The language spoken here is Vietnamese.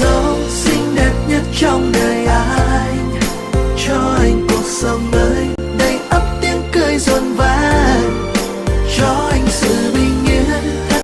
dấu xinh đẹp nhất trong đời anh. Cho anh cuộc sống